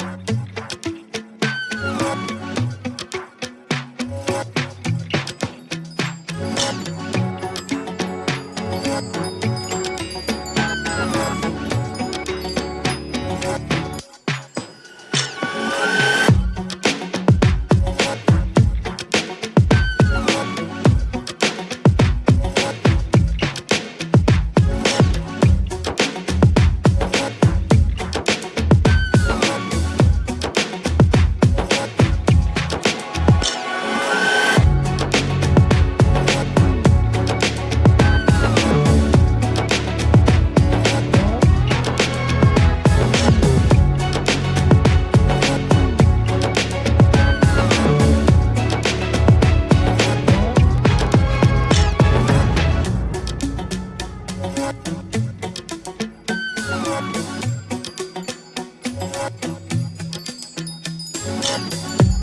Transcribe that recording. Yeah. I'm Thank you.